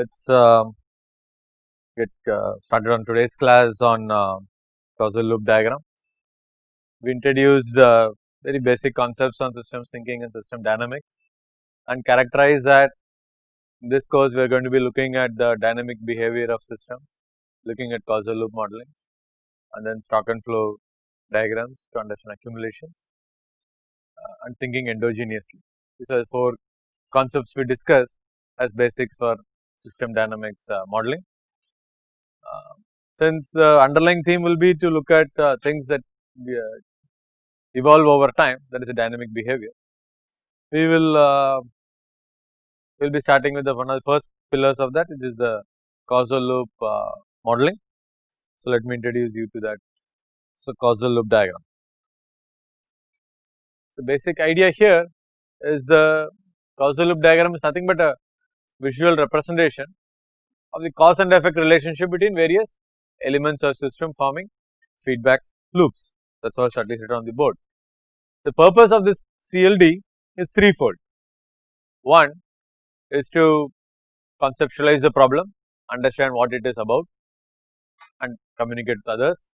let us uh, get uh, started on today's class on uh, causal loop diagram. We introduced uh, very basic concepts on systems thinking and system dynamics and characterize that in this course we are going to be looking at the dynamic behavior of systems, looking at causal loop modeling and then stock and flow diagrams to understand accumulations uh, and thinking endogenously. These are four concepts we discussed as basics for system dynamics uh, modeling. Uh, since the underlying theme will be to look at uh, things that uh, evolve over time that is a dynamic behavior. We will uh, will be starting with the one of the first pillars of that which is the causal loop uh, modeling. So, let me introduce you to that. So, causal loop diagram. So, basic idea here is the causal loop diagram is nothing but a visual representation of the cause and effect relationship between various elements of system forming feedback loops that is all shortly written on the board. The purpose of this CLD is threefold. One is to conceptualize the problem, understand what it is about and communicate with others.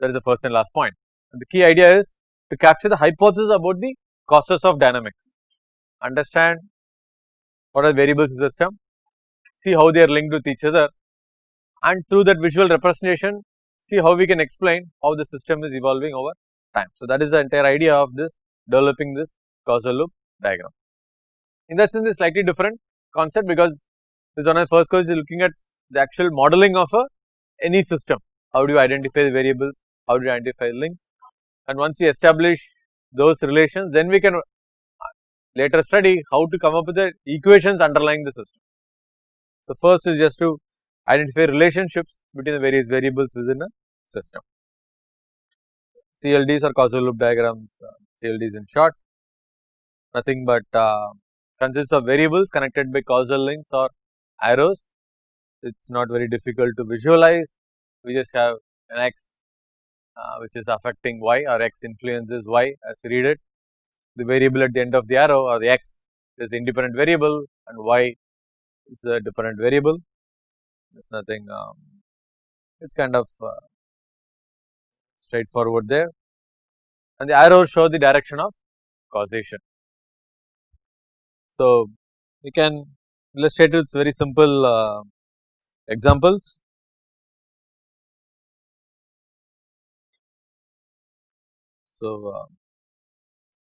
That is the first and last point. And the key idea is to capture the hypothesis about the causes of dynamics, understand what are variables in the system, see how they are linked with each other and through that visual representation see how we can explain how the system is evolving over time. So, that is the entire idea of this developing this causal loop diagram. In that sense, it is slightly different concept because this one of the first course is looking at the actual modeling of a any system. How do you identify the variables? How do you identify links? And once you establish those relations, then we can later study how to come up with the equations underlying the system. So, first is just to identify relationships between the various variables within a system. CLDs are causal loop diagrams, uh, CLDs in short, nothing but uh, consists of variables connected by causal links or arrows. It is not very difficult to visualize, we just have an x uh, which is affecting y or x influences y as we read it the variable at the end of the arrow or the x is independent variable and y is a dependent variable. Is nothing, um, it is kind of uh, straightforward there and the arrows show the direction of causation. So, we can illustrate with very simple uh, examples. So, uh,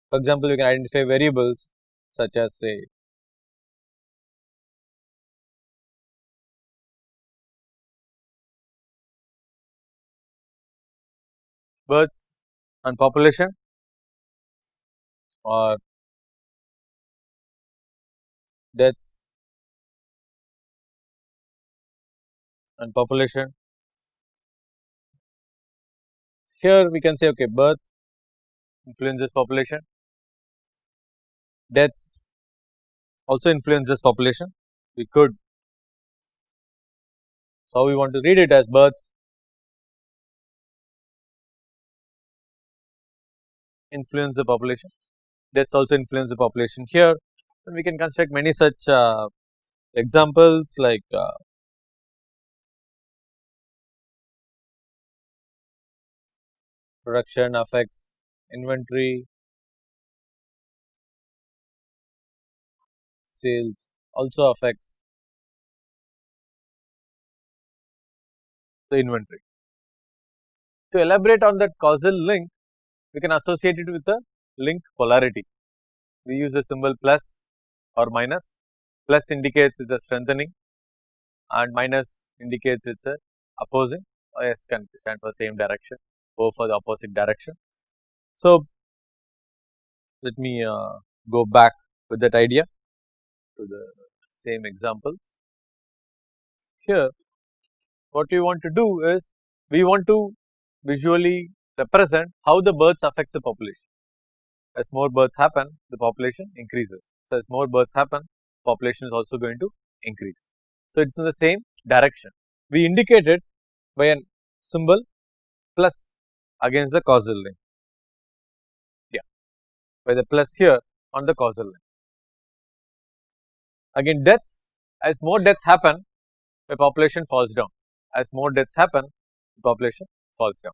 for example, you can identify variables such as say births and population or deaths and population. Here we can say okay birth influences population, deaths also influence this population. We could, so we want to read it as births. Influence the population, deaths also influence the population here. And we can construct many such uh, examples like uh, production affects inventory, sales also affects the inventory. To elaborate on that causal link, we can associate it with a link polarity. We use the symbol plus or minus, plus indicates it's a strengthening and minus indicates it's a opposing or S can stand for same direction, O for the opposite direction. So, let me uh, go back with that idea to the same examples. Here what we want to do is we want to visually represent how the births affects the population. As more births happen the population increases. So, as more births happen population is also going to increase. So, it is in the same direction. We indicate it by a symbol plus against the causal link. Yeah, by the plus here on the causal link. Again deaths as more deaths happen the population falls down as more deaths happen the population falls down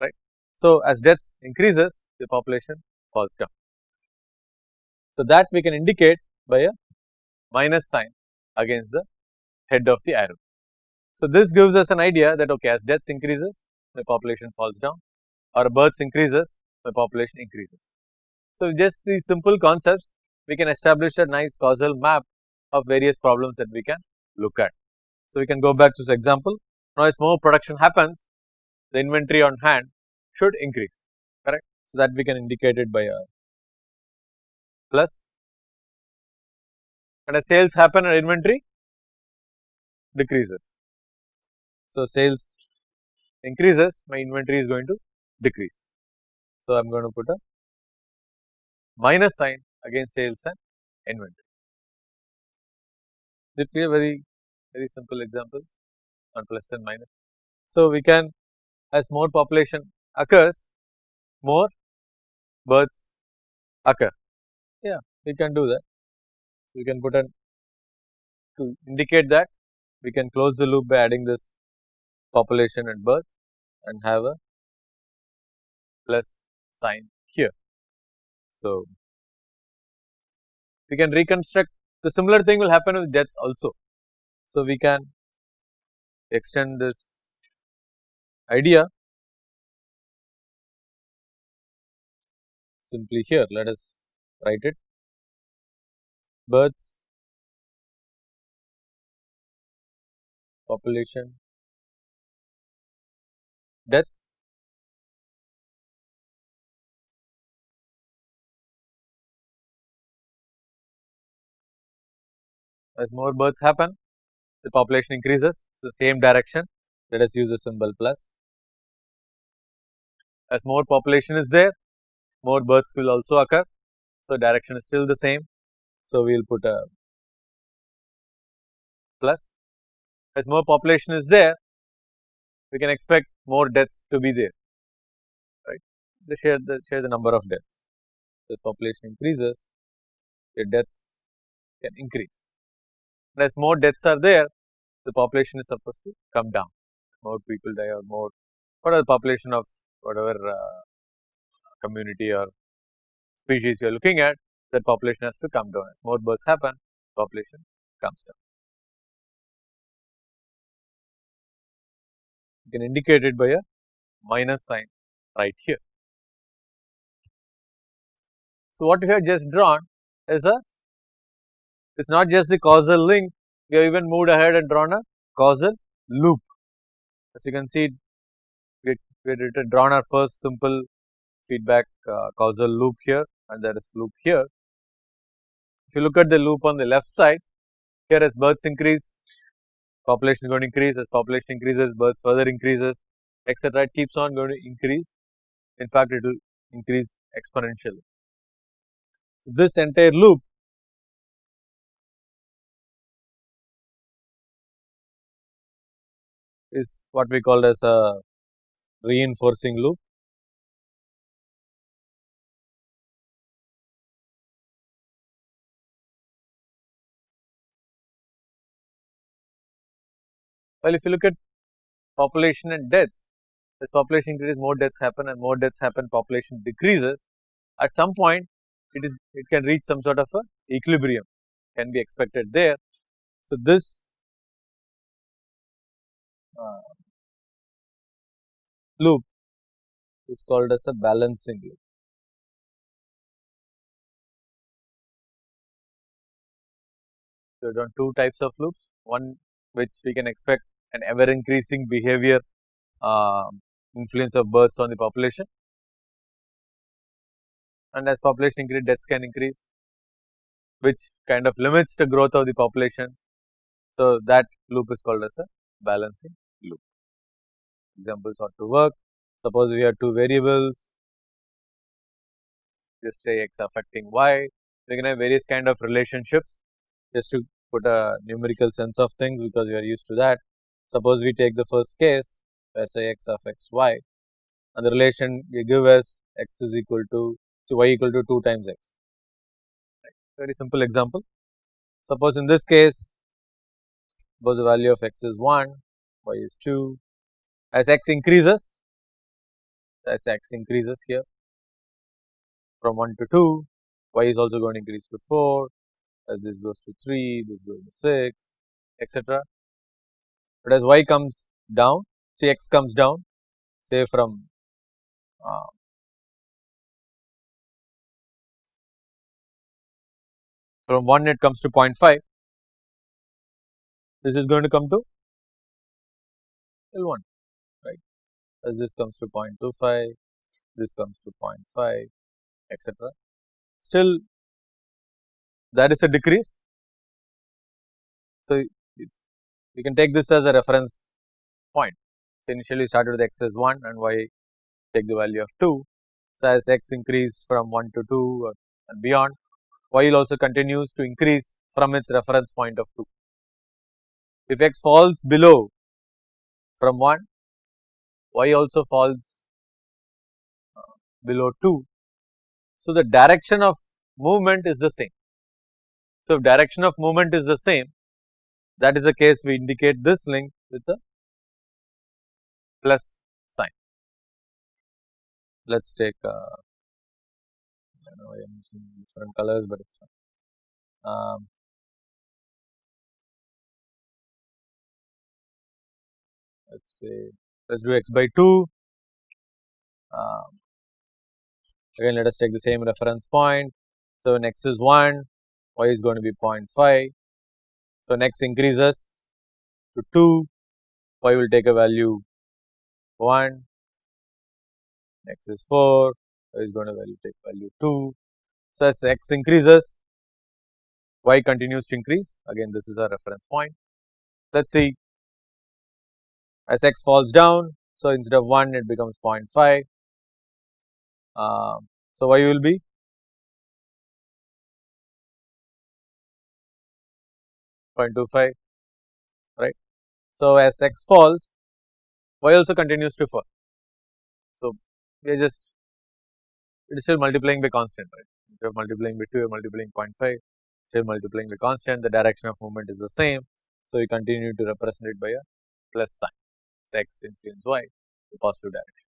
right. So, as deaths increases the population falls down. So, that we can indicate by a minus sign against the head of the arrow. So, this gives us an idea that okay as deaths increases the population falls down or births increases the population increases. So, just these simple concepts we can establish a nice causal map of various problems that we can look at. So, we can go back to this example now as more production happens the inventory on hand should increase correct. So, that we can indicate it by a plus and as sales happen and inventory decreases. So, sales increases my inventory is going to decrease. So, I am going to put a minus sign against sales and inventory. Is a very very simple examples on plus and minus. So, we can as more population occurs more births occur yeah we can do that. So, we can put an to indicate that we can close the loop by adding this population and birth and have a plus sign here. So, we can reconstruct the similar thing will happen with deaths also. So, we can extend this idea simply here let us write it births population deaths as more births happen the population increases. So the same direction. Let us use the symbol plus. As more population is there more births will also occur. So direction is still the same. So we will put a plus. As more population is there we can expect more deaths to be there right? They share the share the number of deaths. As population increases the deaths can increase and as more deaths are there the population is supposed to come down more people die or more what are the population of whatever uh, community or species you are looking at that population has to come down as more births happen population comes down. You can indicate it by a minus sign right here. So, what we have just drawn is a it is not just the causal link, we have even moved ahead and drawn a causal loop. As you can see, we, had drawn our first simple feedback uh, causal loop here and there is loop here. If you look at the loop on the left side, here as births increase, population is going to increase, as population increases, births further increases, etc. It keeps on going to increase. In fact, it will increase exponentially. So, this entire loop is what we call as a reinforcing loop. Well, if you look at population and deaths, as population increases, more deaths happen and more deaths happen, population decreases. At some point, it is it can reach some sort of a equilibrium can be expected there. So, this uh, loop is called as a balancing loop. So, there are two types of loops, one which we can expect an ever increasing behavior uh, influence of births on the population and as population increase deaths can increase which kind of limits the growth of the population. So, that loop is called as a balancing loop. Examples ought to work. Suppose we have two variables, just say x affecting y, we can have various kind of relationships just to put a numerical sense of things because we are used to that. Suppose we take the first case us say x of x y and the relation we give as x is equal to so y equal to 2 times x very simple example. Suppose in this case suppose the value of x is 1, y is 2, as x increases, as x increases here from 1 to 2, y is also going to increase to 4, as this goes to 3, this goes to 6, etc. But as y comes down, see x comes down, say from uh, from 1 it comes to 0.5, this is going to come to L1 right as this comes to 0.25, this comes to 0.5 etc. Still that is a decrease. So, if you can take this as a reference point. So, initially you started with x as 1 and y take the value of 2. So, as x increased from 1 to 2 and beyond y also continues to increase from its reference point of 2. If x falls below from 1, y also falls uh, below 2. So, the direction of movement is the same. So, if direction of movement is the same, that is the case we indicate this link with a plus sign. Let us take uh, I know I am using different colors, but it's fine. Um, let's say let's do x by 2. Um, again, let us take the same reference point. So, when x is 1, y is going to be 0.5. So, next increases to 2, y will take a value 1, next is 4, y is going to value take value 2. So, as x increases y continues to increase again this is a reference point. Let us see as x falls down. So, instead of 1 it becomes 0.5. Uh, so, y will be Point two five, right. So, as x falls y also continues to fall. So, we are just it is still multiplying by constant right. You are multiplying by 2 you are multiplying 0.5 still multiplying by constant the direction of movement is the same. So, we continue to represent it by a plus sign x influence y the positive direction.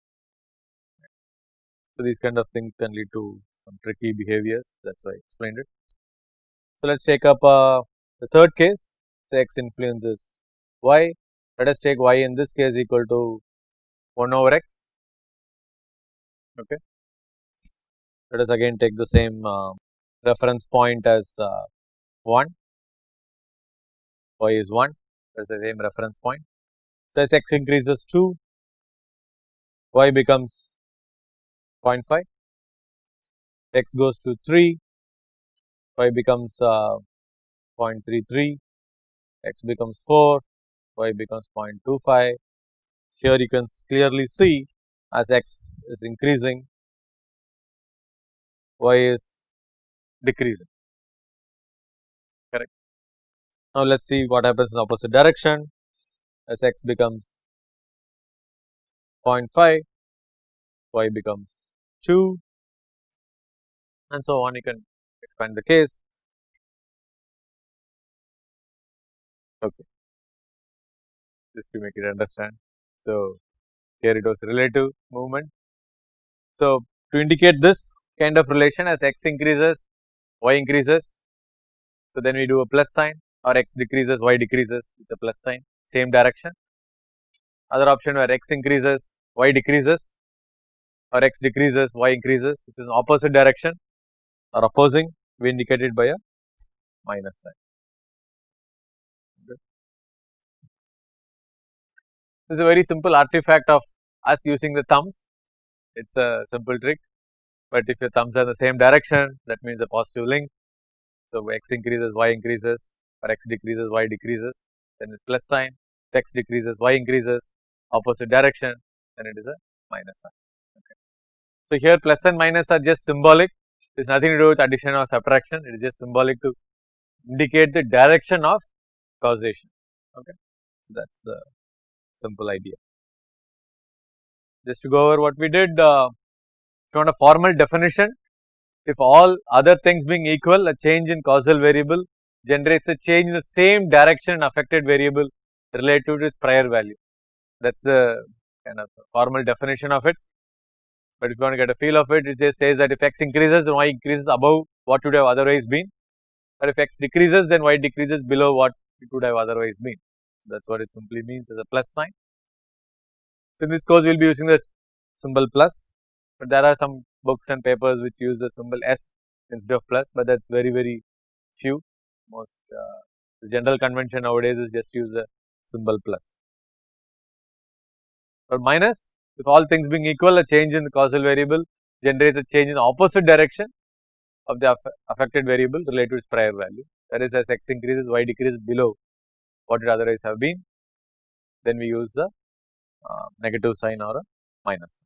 So, these kind of things can lead to some tricky behaviors that is why I explained it. So, let us take up uh, the third case say x influences y let us take y in this case equal to 1 over x okay let us again take the same uh, reference point as uh, 1, y is 1 that is the same reference point. So, as x increases 2, y becomes 0.5, x goes to 3, y becomes uh, 0.33, x becomes 4, y becomes 0.25. Here you can clearly see as x is increasing y is decreasing correct. Now, let us see what happens in opposite direction as x becomes 0.5 y becomes 2 and so on you can expand the case. Okay, just to make it understand. So, here it was relative movement. So, to indicate this kind of relation as x increases, y increases. So, then we do a plus sign or x decreases, y decreases, it is a plus sign, same direction. Other option where x increases, y decreases or x decreases, y increases, it is an opposite direction or opposing, we indicate it by a minus sign. This is a very simple artifact of us using the thumbs it is a simple trick, but if your thumbs are in the same direction that means a positive link. So, x increases y increases or x decreases y decreases then it is plus sign, x decreases y increases opposite direction then it is a minus sign. Okay. So, here plus and minus are just symbolic it is nothing to do with addition or subtraction it is just symbolic to indicate the direction of causation okay. So, that is the simple idea. Just to go over what we did, uh, if you want a formal definition, if all other things being equal, a change in causal variable generates a change in the same direction in affected variable relative to its prior value. That is the kind of formal definition of it. But if you want to get a feel of it, it just says that if x increases, then y increases above what would have otherwise been, or if x decreases, then y decreases below what it would have otherwise been. So, that is what it simply means as a plus sign. So, in this course, we will be using the symbol plus, but there are some books and papers which use the symbol S instead of plus, but that is very, very few. Most uh, the general convention nowadays is just use the symbol plus. But minus, if all things being equal, a change in the causal variable generates a change in the opposite direction of the affected variable related to its prior value. That is, as x increases, y decreases below what it otherwise have been, then we use the uh, negative sign or a minus.